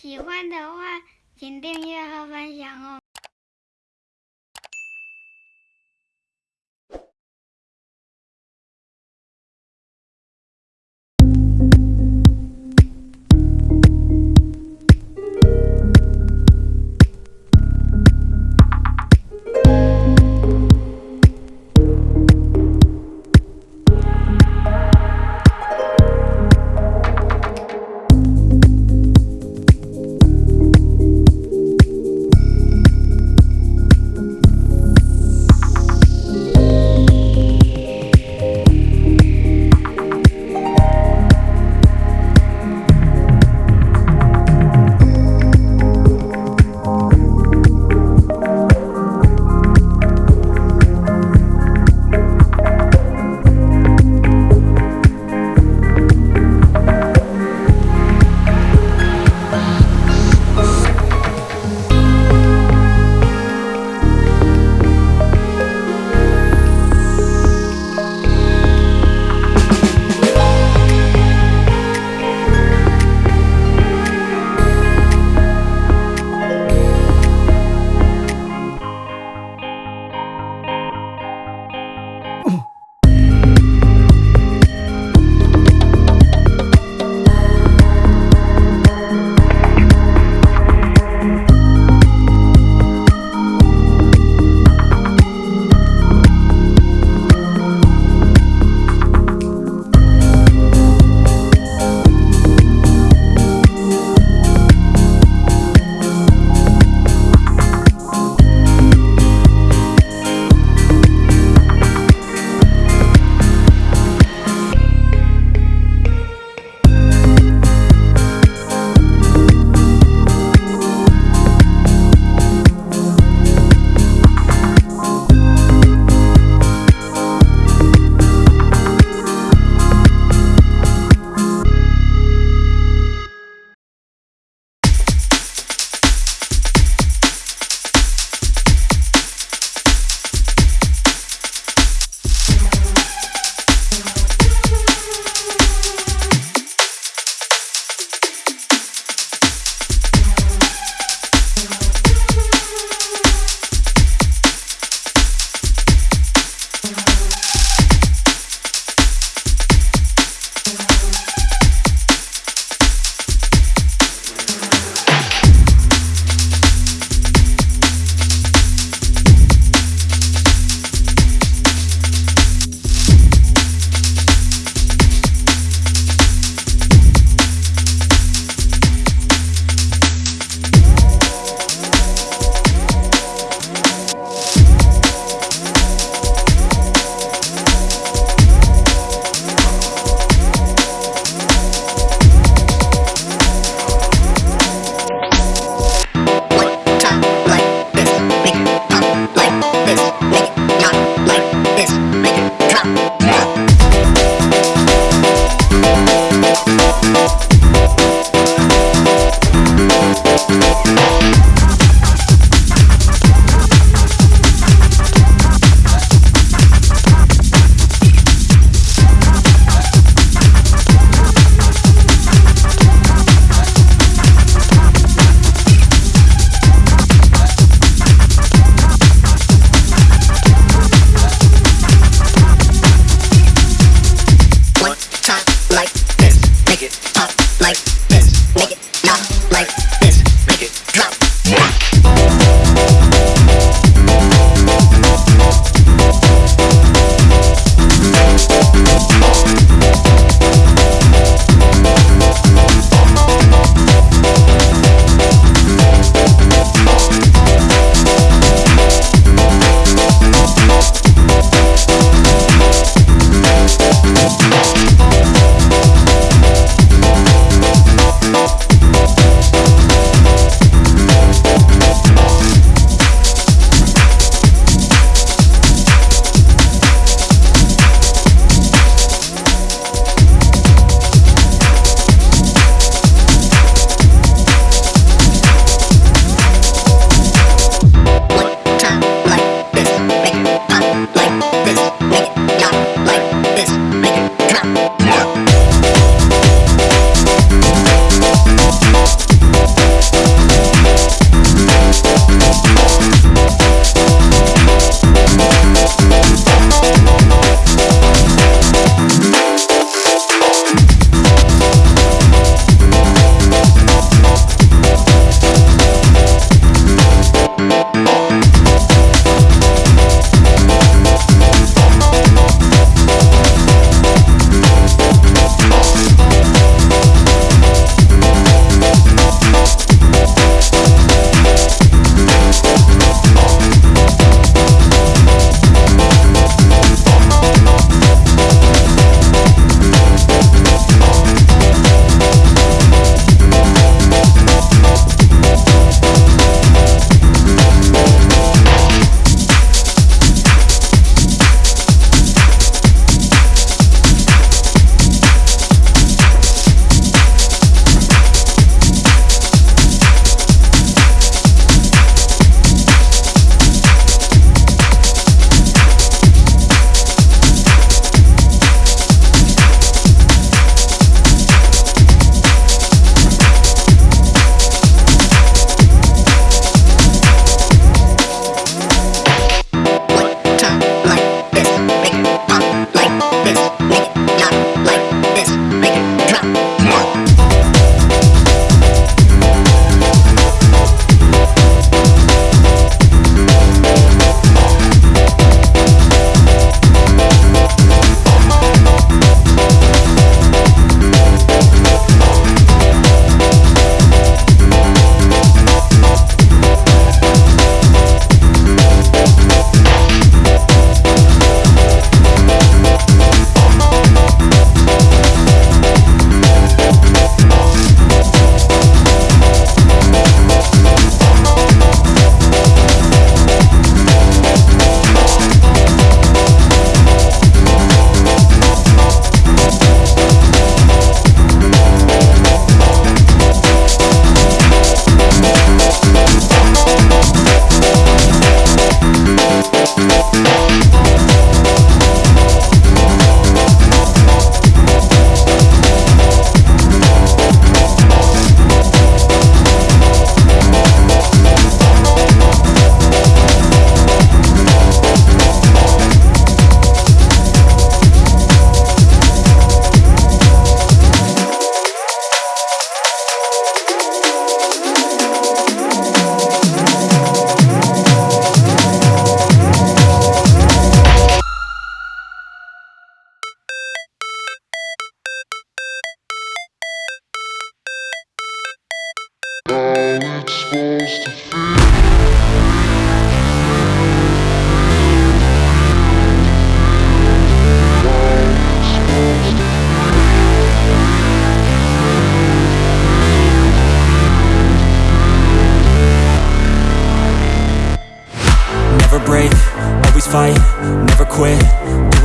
喜欢的话，请订阅和分享哦。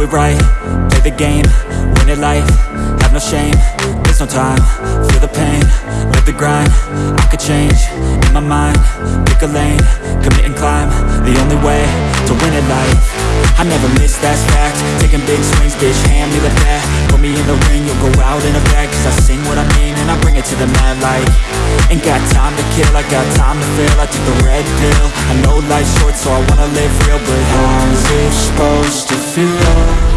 It right, play the game, win it life, have no shame, there's no time, feel the pain, live the grind, I could change, in my mind, pick a lane, commit and climb, the only way to win it life, I never miss, that's fact, taking big swings, bitch, hand me the bat, put me in the ring, you'll go out in a bag, cause I sing what I mean, and I bring it to the mad light, ain't got time to kill, I got time to feel, I took the red pill, I know life's short, so I wanna live real, but how's it supposed to feel?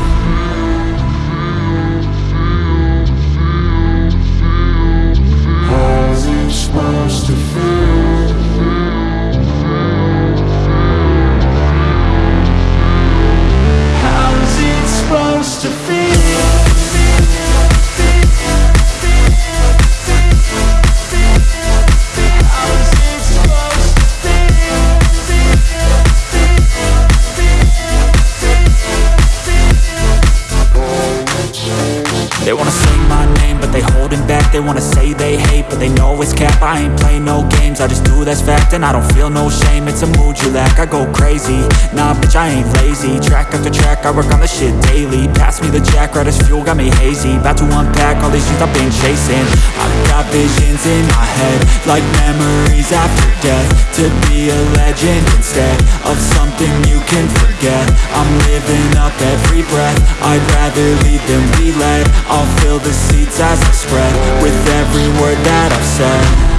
It's cap. I ain't play no games, I just do that's fact And I don't feel no shame, it's a mood you lack I go crazy, nah bitch I ain't lazy. Track after track, I work on the shit daily. Pass me the jack, right as fuel, got me hazy. About to unpack all these things I've been chasing. I've got visions in my head Like memories after death. To be a legend instead Of something you can forget. I'm living up every breath. I'd rather lead than be led. I'll fill the seats as I spread With every word that I've said love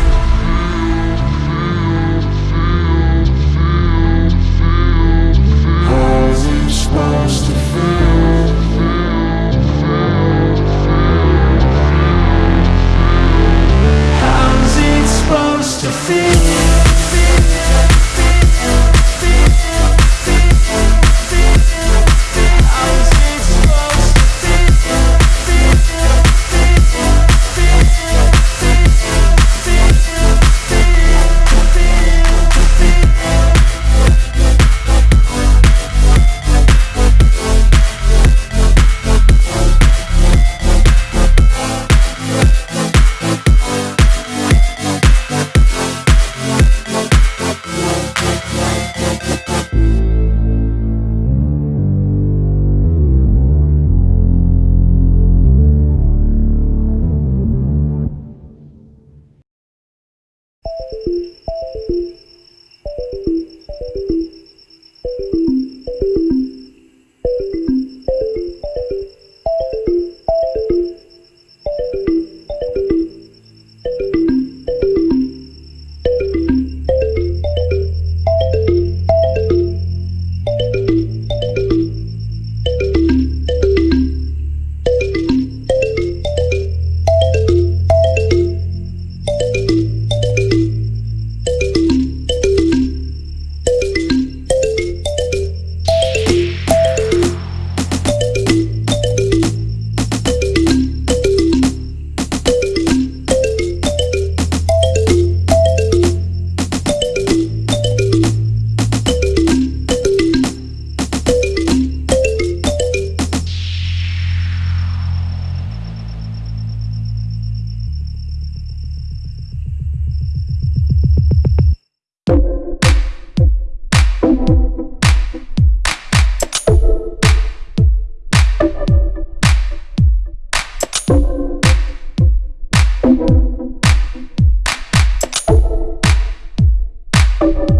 Bye.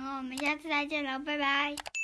我们下次再见了，拜拜。